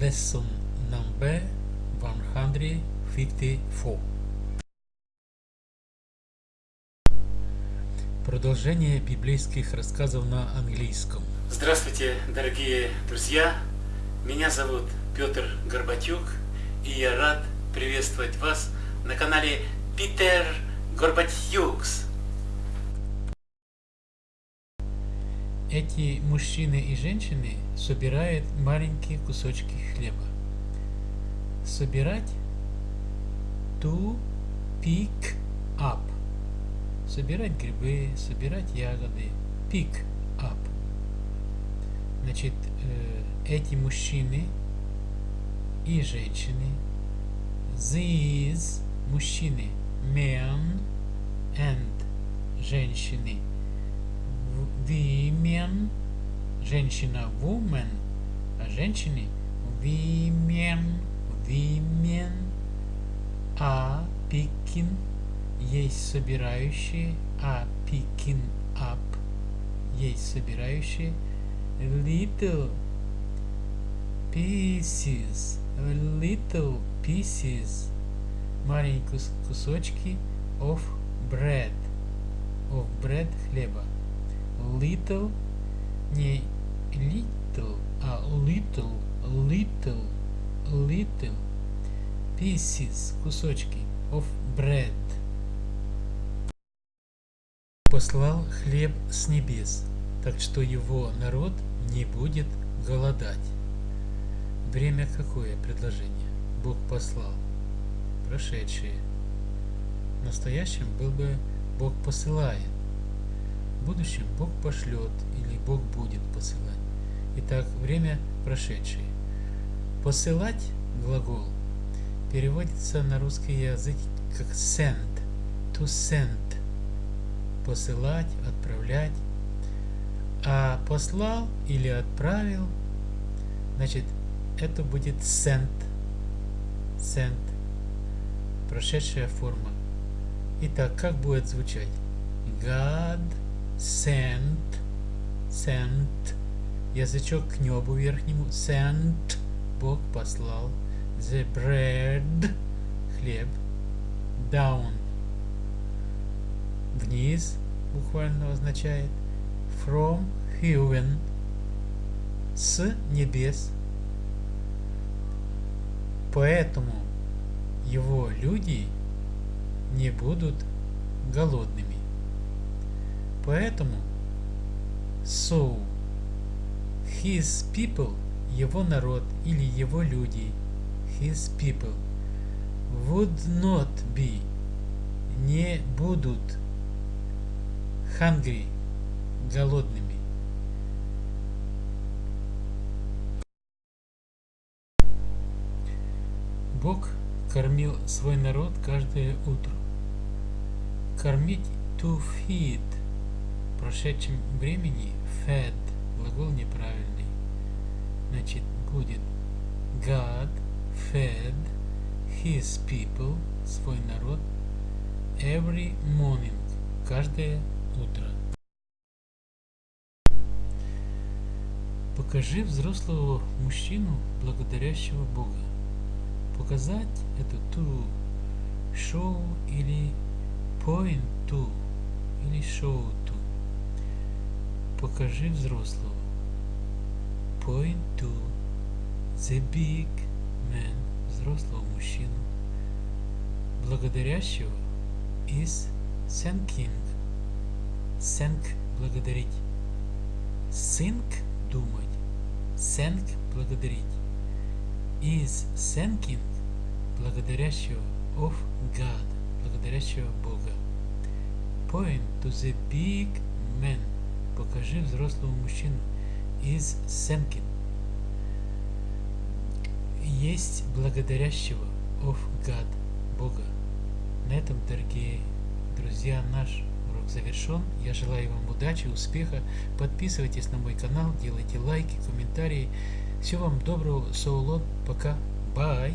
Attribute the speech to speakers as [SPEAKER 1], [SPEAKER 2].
[SPEAKER 1] Lesson number 154. Продолжение библейских рассказов на английском.
[SPEAKER 2] Здравствуйте, дорогие друзья! Меня зовут Петр Горбатюк, и я рад приветствовать вас на канале Питер Горбатюкс.
[SPEAKER 1] Эти мужчины и женщины собирают маленькие кусочки хлеба. Собирать to pick up. Собирать грибы, собирать ягоды. Pick up. Значит, э, эти мужчины и женщины, these мужчины, men and женщины, women, женщина woman, а женщины women, women, а picking есть собирающие, а picking up есть собирающие little pieces, little pieces, маленькие кусочки of bread, of bread хлеба little, не little, а little, little, little pieces, кусочки of bread. Послал хлеб с небес, так что его народ не будет голодать. Время какое предложение? Бог послал. Прошедшее. Настоящим был бы Бог посылает будущем Бог пошлет или Бог будет посылать. Итак, время прошедшее. Посылать глагол переводится на русский язык как send, to send, посылать, отправлять. А послал или отправил, значит, это будет sent, sent, прошедшая форма. Итак, как будет звучать? God sent, sent, язычок к небу верхнему, sent, Бог послал, the bread, хлеб, down, вниз, буквально означает, from heaven, с небес. Поэтому его люди не будут голодными. Поэтому so his people его народ или его люди his people would not be не будут hungry голодными. Бог кормил свой народ каждое утро. Кормить to feed прошедшем времени fed, глагол неправильный. Значит, будет God fed his people, свой народ, every morning, каждое утро. Покажи взрослого мужчину, благодарящего Бога. Показать это to, show или point to, или show. Покажи взрослого. Point to the big man, взрослого мужчину, благодарящего is thanking. Thank – благодарить. Think – думать. Thank – благодарить. Is thanking – благодарящего of God, благодарящего Бога. Point to the big man – Покажи взрослого мужчину из Сенкин. Есть благодарящего of God, Бога. На этом, дорогие друзья, наш урок завершен. Я желаю вам удачи, успеха. Подписывайтесь на мой канал, делайте лайки, комментарии. Всего вам доброго, Соулон. Пока. Бай.